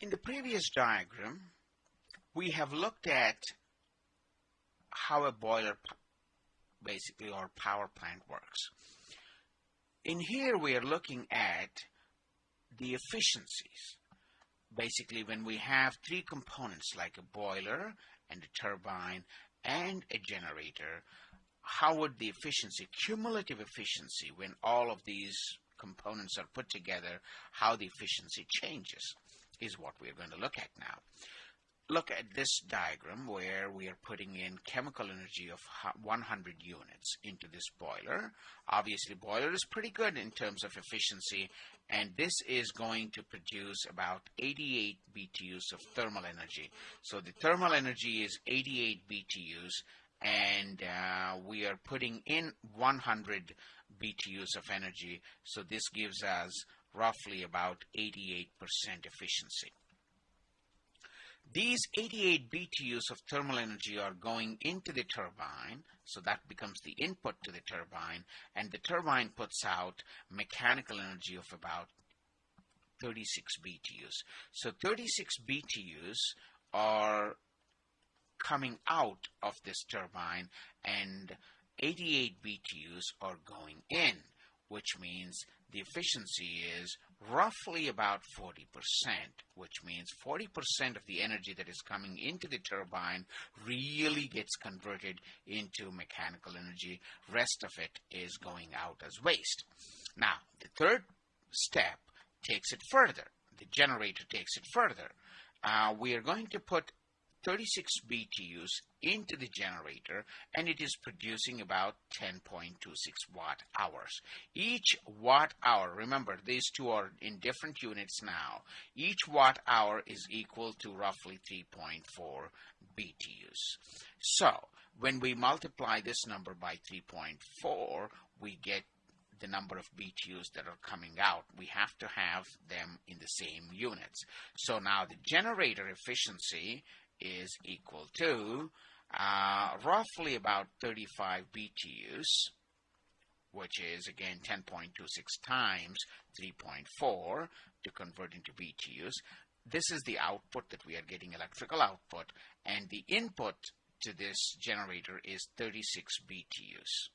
In the previous diagram, we have looked at how a boiler basically or power plant works. In here we are looking at the efficiencies. Basically when we have three components like a boiler and a turbine and a generator, how would the efficiency, cumulative efficiency, when all of these components are put together, how the efficiency changes is what we're going to look at now. Look at this diagram where we are putting in chemical energy of 100 units into this boiler. Obviously, boiler is pretty good in terms of efficiency, and this is going to produce about 88 BTUs of thermal energy. So the thermal energy is 88 BTUs, and uh, we are putting in 100 BTUs of energy. So this gives us roughly about 88% efficiency. These 88 BTUs of thermal energy are going into the turbine, so that becomes the input to the turbine, and the turbine puts out mechanical energy of about 36 BTUs. So 36 BTUs are coming out of this turbine and 88 BTUs are going in, which means the efficiency is roughly about 40%, which means 40% of the energy that is coming into the turbine really gets converted into mechanical energy. Rest of it is going out as waste. Now, the third step takes it further. The generator takes it further. Uh, we are going to put 36 BTUs into the generator and it is producing about 10.26 watt hours. Each watt hour, remember these two are in different units now, each watt hour is equal to roughly 3.4 BTUs. So when we multiply this number by 3.4, we get the number of BTUs that are coming out. We have to have them in the same units. So now the generator efficiency is equal to uh, roughly about 35 BTUs, which is again 10.26 times 3.4 to convert into BTUs. This is the output that we are getting electrical output, and the input to this generator is 36 BTUs.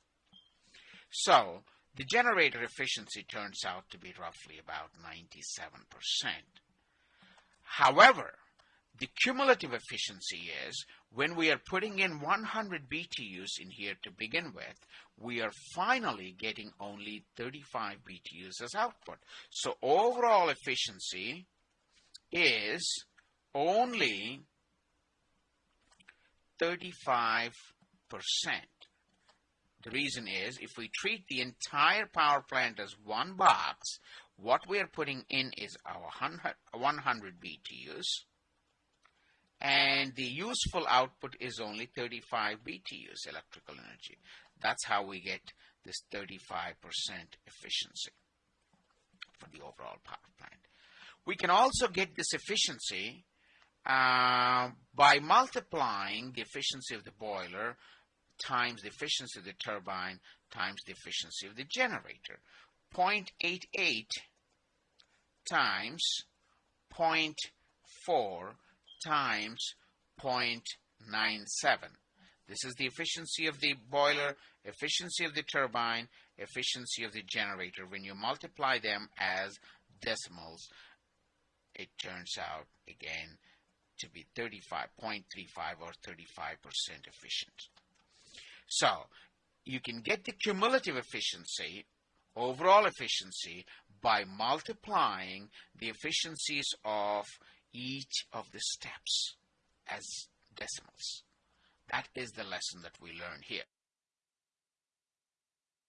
So the generator efficiency turns out to be roughly about 97%. However, the cumulative efficiency is when we are putting in 100 BTUs in here to begin with, we are finally getting only 35 BTUs as output. So overall efficiency is only 35%. The reason is if we treat the entire power plant as one box, what we are putting in is our 100 BTUs and the useful output is only 35 BTUs electrical energy. That's how we get this 35% efficiency for the overall power plant. We can also get this efficiency uh, by multiplying the efficiency of the boiler times the efficiency of the turbine times the efficiency of the generator. 0.88 times 0.4 times 0.97. This is the efficiency of the boiler, efficiency of the turbine, efficiency of the generator. When you multiply them as decimals, it turns out again to be 35.35 or 35% efficient. So you can get the cumulative efficiency, overall efficiency, by multiplying the efficiencies of each of the steps as decimals. That is the lesson that we learn here.